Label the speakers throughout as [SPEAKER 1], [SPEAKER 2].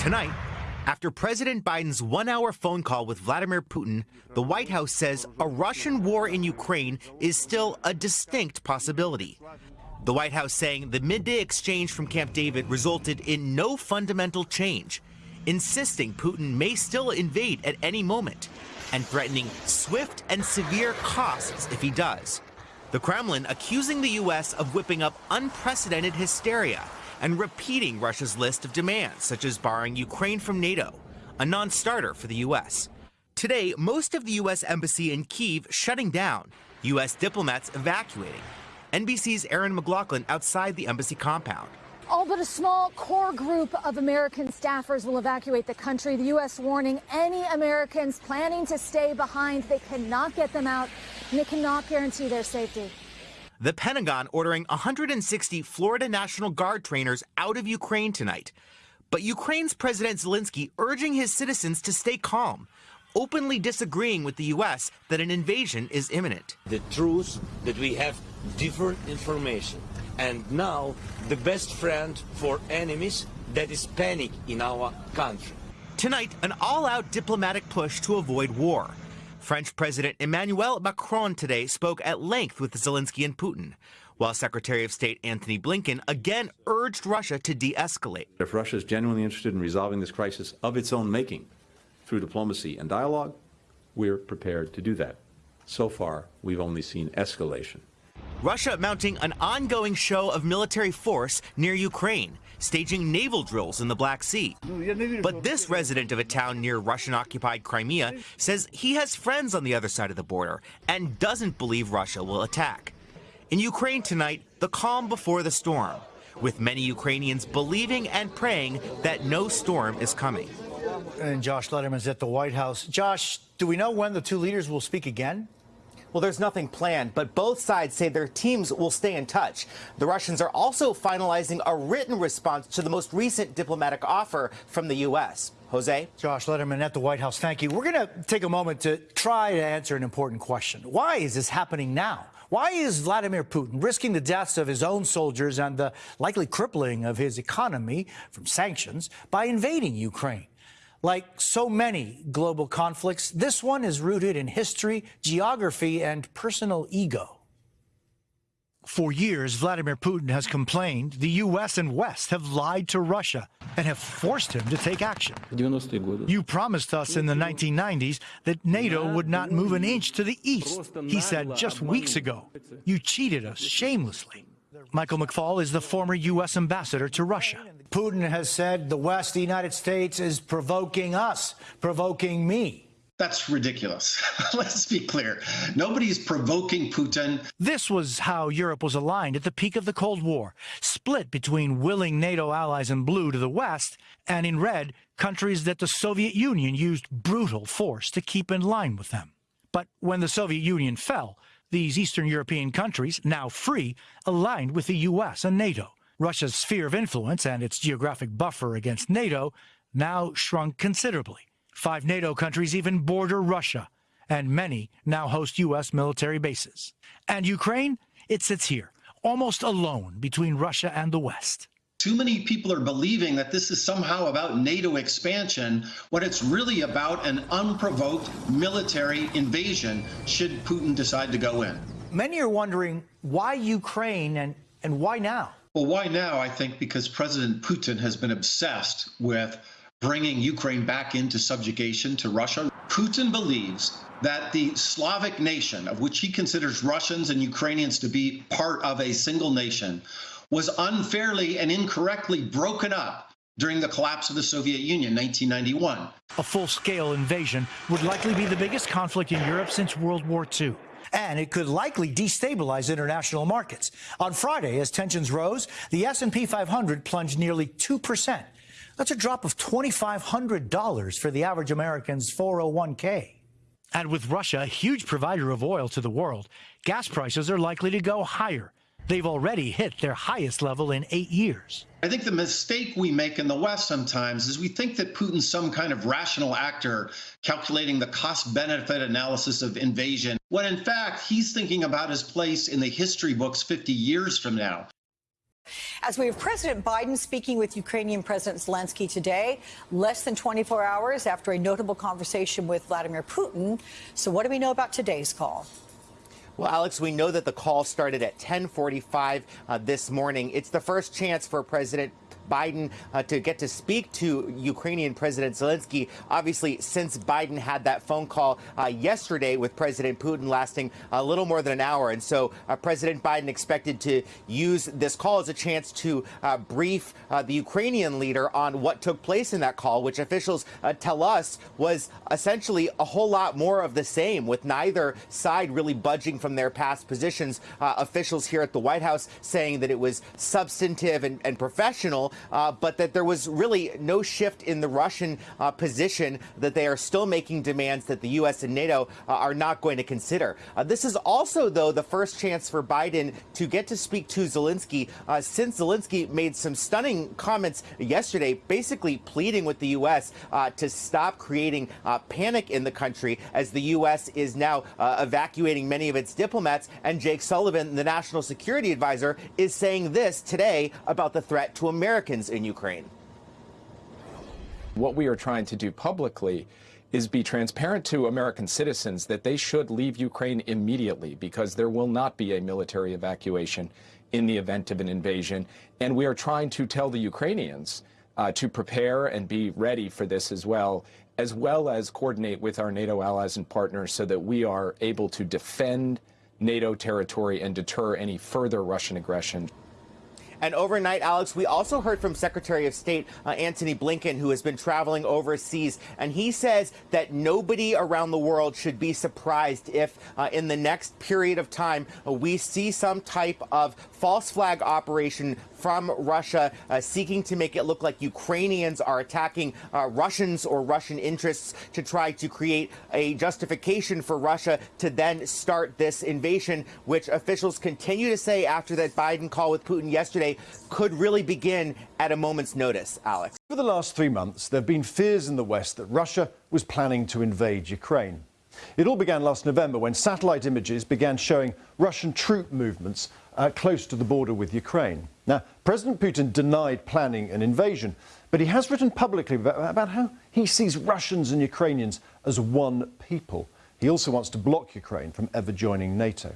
[SPEAKER 1] Tonight, after President Biden's one hour phone call with Vladimir Putin, the White House says a Russian war in Ukraine is still a distinct possibility. The White House saying the midday exchange from Camp David resulted in no fundamental change, insisting Putin may still invade at any moment, and threatening swift and severe costs if he does. The Kremlin accusing the U.S. of whipping up unprecedented hysteria and repeating Russia's list of demands, such as barring Ukraine from NATO, a non starter for the U.S. Today, most of the U.S. Embassy in Kiev shutting down, U.S. diplomats evacuating. NBC's Erin McLaughlin outside the embassy compound.
[SPEAKER 2] All but a small core group of American staffers will evacuate the country. The U.S. warning any Americans planning to stay behind, they cannot get them out and they cannot guarantee their safety.
[SPEAKER 1] The Pentagon ordering 160 Florida National Guard trainers out of Ukraine tonight. But Ukraine's President Zelensky urging his citizens to stay calm, openly disagreeing with the U.S. that an invasion is imminent.
[SPEAKER 3] The truth that we have different information. And now the best friend for enemies that is panic in our country.
[SPEAKER 1] Tonight, an all-out diplomatic push to avoid war. French President Emmanuel Macron today spoke at length with Zelensky and Putin, while Secretary of State Antony Blinken again urged Russia to de escalate.
[SPEAKER 4] If Russia is genuinely interested in resolving this crisis of its own making through diplomacy and dialogue, we're prepared to do that. So far, we've only seen escalation.
[SPEAKER 1] Russia mounting an ongoing show of military force near Ukraine, staging naval drills in the Black Sea. But this resident of a town near Russian occupied Crimea says he has friends on the other side of the border and doesn't believe Russia will attack. In Ukraine tonight, the calm before the storm, with many Ukrainians believing and praying that no storm is coming.
[SPEAKER 5] And Josh Lederman's at the White House. Josh, do we know when the two leaders will speak again?
[SPEAKER 6] Well, there's nothing planned, but both sides say their teams will stay in touch. The Russians are also finalizing a written response to the most recent diplomatic offer from the U.S. Jose?
[SPEAKER 5] Josh Lederman at the White House. Thank you. We're going to take a moment to try to answer an important question. Why is this happening now? Why is Vladimir Putin risking the deaths of his own soldiers and the likely crippling of his economy from sanctions by invading Ukraine? Like so many global conflicts, this one is rooted in history, geography, and personal ego. For years, Vladimir Putin has complained the U.S. and West have lied to Russia and have forced him to take action. You promised us in the 1990s that NATO would not move an inch to the east, he said just weeks ago. You cheated us shamelessly. Michael McFaul is the former U.S. ambassador to Russia. Putin has said the West, the United States, is provoking us, provoking me.
[SPEAKER 7] That's ridiculous. Let's be clear. Nobody's provoking Putin.
[SPEAKER 5] This was how Europe was aligned at the peak of the Cold War, split between willing NATO allies in blue to the west and in red, countries that the Soviet Union used brutal force to keep in line with them. But when the Soviet Union fell, these Eastern European countries, now free, aligned with the U.S. and NATO. Russia's sphere of influence and its geographic buffer against NATO now shrunk considerably. Five NATO countries even border Russia, and many now host U.S. military bases. And Ukraine, it sits here, almost alone between Russia and the West.
[SPEAKER 7] Too many people are believing that this is somehow about NATO expansion when it's really about an unprovoked military invasion should Putin decide to go in.
[SPEAKER 5] Many are wondering why Ukraine and, and why now?
[SPEAKER 7] Well, why now? I think because President Putin has been obsessed with bringing Ukraine back into subjugation to Russia. Putin believes that the Slavic nation, of which he considers Russians and Ukrainians to be part of a single nation, was unfairly and incorrectly broken up during the collapse of the Soviet Union, 1991.
[SPEAKER 5] A full-scale invasion would likely be the biggest conflict in Europe since World War II. And it could likely destabilize international markets. On Friday, as tensions rose, the S&P 500 plunged nearly 2%. That's a drop of $2,500 for the average American's 401k. And with Russia, a huge provider of oil to the world, gas prices are likely to go higher They've already hit their highest level in eight years.
[SPEAKER 7] I think the mistake we make in the West sometimes is we think that Putin's some kind of rational actor calculating the cost benefit analysis of invasion, when in fact he's thinking about his place in the history books 50 years from now.
[SPEAKER 8] As we have President Biden speaking with Ukrainian President Zelensky today, less than 24 hours after a notable conversation with Vladimir Putin. So, what do we know about today's call?
[SPEAKER 1] Well, Alex, we know that the call started at 1045 uh, this morning. It's the first chance for President Biden uh, to get to speak to Ukrainian President Zelensky. Obviously, since Biden had that phone call uh, yesterday with President Putin lasting a little more than an hour. And so uh, President Biden expected to use this call as a chance to uh, brief uh, the Ukrainian leader on what took place in that call, which officials uh, tell us was essentially a whole lot more of the same, with neither side really budging from their past positions. officials here at the White House saying that it was substantive and, and professional, uh, but that there was really no shift in the Russian uh, position, that they are still making demands that the U.S. and NATO uh, are not going to consider. Uh, this is also, though, the first chance for Biden to get to speak to Zelensky uh, since Zelensky made some stunning comments yesterday, basically pleading with the U.S. Uh, to stop creating panic in the country as the U.S. is now evacuating many of its diplomats. And Jake Sullivan, the national security advisor, is saying this today about the threat to America Americans in Ukraine.
[SPEAKER 9] What we are trying to do publicly is be transparent to American citizens that they should leave Ukraine immediately because there will not be a military evacuation in the event of an invasion. And we are trying to tell the Ukrainians uh, to prepare and be ready for this as well, as well as coordinate with our NATO allies and partners so that we are able to defend NATO territory and deter any further Russian aggression.
[SPEAKER 1] And overnight, Alex, we also heard from Secretary of State uh, Antony Blinken, who has been traveling overseas, and he says that nobody around the world should be surprised if uh, in the next period of time uh, we see some type of false flag operation from Russia uh, seeking to make it look like Ukrainians are attacking uh, Russians or Russian interests to try to create a justification for Russia to then start this invasion, which officials continue to say after that Biden call with Putin yesterday could really begin at a moment's notice, Alex.
[SPEAKER 10] For the last three months, there have been fears in the West that Russia was planning to invade Ukraine. It all began last November when satellite images began showing Russian troop movements uh, close to the border with Ukraine. Now, President Putin denied planning an invasion, but he has written publicly about how he sees Russians and Ukrainians as one people. He also wants to block Ukraine from ever joining NATO.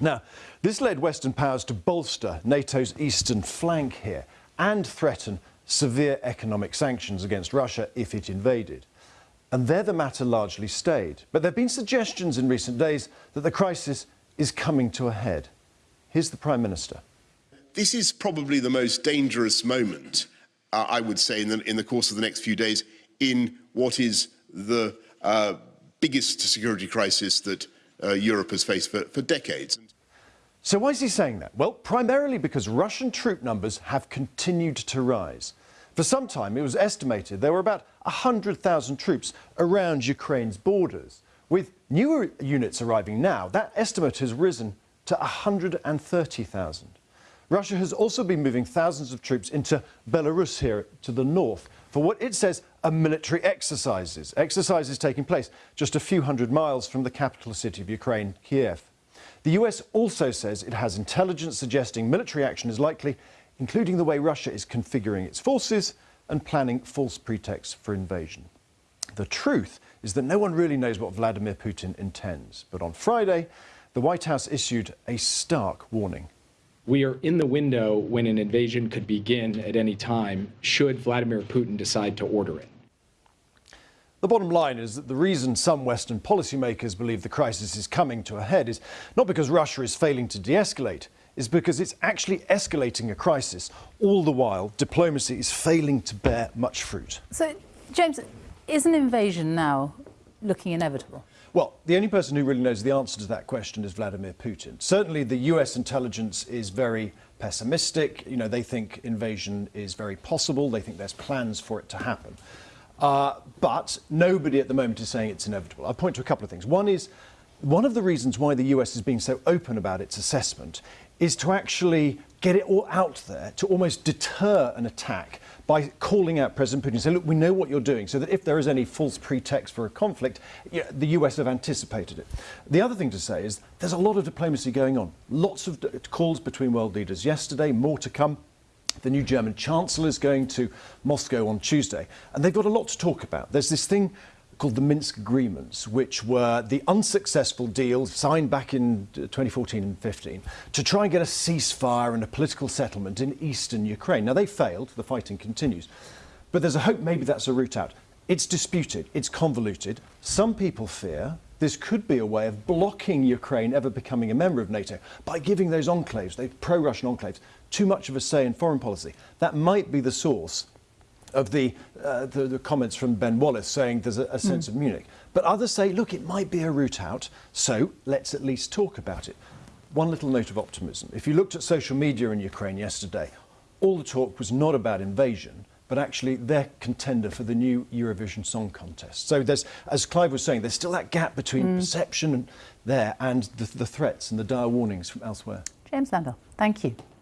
[SPEAKER 10] Now, this led Western powers to bolster NATO's eastern flank here and threaten severe economic sanctions against Russia if it invaded. And there the matter largely stayed. But there have been suggestions in recent days that the crisis is coming to a head. Here's the Prime Minister.
[SPEAKER 11] This is probably the most dangerous moment, uh, I would say, in the, in the, course of the next few days in what is the uh, biggest security crisis that uh, Europe has faced for, for decades.
[SPEAKER 10] So why is he saying that? Well, primarily because Russian troop numbers have continued to rise. For some time, it was estimated there were about 100,000 troops around Ukraine's borders. With newer units arriving now, that estimate has risen to 130,000. Russia has also been moving thousands of troops into Belarus here to the north for what it says are military exercises. Exercises taking place just a few hundred miles from the capital city of Ukraine, Kiev. The US also says it has intelligence suggesting military action is likely, including the way Russia is configuring its forces and planning false pretexts for invasion. The truth is that no one really knows what Vladimir Putin intends. But on Friday, the White House issued a stark warning.
[SPEAKER 9] We are in the window when an invasion could begin at any time, should Vladimir Putin decide to order it.
[SPEAKER 10] The bottom line is that the reason some Western policymakers believe the crisis is coming to a head is not because Russia is failing to de escalate, is because it's actually escalating a crisis. All the while, diplomacy is failing to bear much fruit.
[SPEAKER 12] So, James, is an invasion now looking inevitable?
[SPEAKER 10] Well, the only person who really knows the answer to that question is Vladimir Putin. Certainly, the US intelligence is very pessimistic. You know, they think invasion is very possible. They think there's plans for it to happen. Uh, but nobody at the moment is saying it's inevitable. I'll point to a couple of things. One is one of the reasons why the US is being so open about its assessment is to actually get it all out there to almost deter an attack by calling out President Putin and look, we know what you're doing, so that if there is any false pretext for a conflict, the US have anticipated it. The other thing to say is there's a lot of diplomacy going on. Lots of calls between world leaders yesterday, more to come. The new German Chancellor is going to Moscow on Tuesday, and they've got a lot to talk about. There's this thing called the Minsk Agreements, which were the unsuccessful deals signed back in uh, 2014 and 15 to try and get a ceasefire and a political settlement in eastern Ukraine. Now, they failed, the fighting continues, but there's a hope maybe that's a route out. It's disputed, it's convoluted. Some people fear this could be a way of blocking Ukraine ever becoming a member of NATO by giving those enclaves, those pro Russian enclaves, too much of a say in foreign policy. That might be the source of the, uh, the, the, comments from Ben Wallace saying there's a, a sense mm. of Munich. But others say, look, it might be a route out, so let's at least talk about it. One little note of optimism. If you looked at social media in Ukraine yesterday, all the talk was not about invasion, but actually their contender for the new Eurovision Song Contest. So there's, as Clive was saying, there's still that gap between mm. perception there and the, the threats and the dire warnings from elsewhere.
[SPEAKER 12] James Landale, thank you.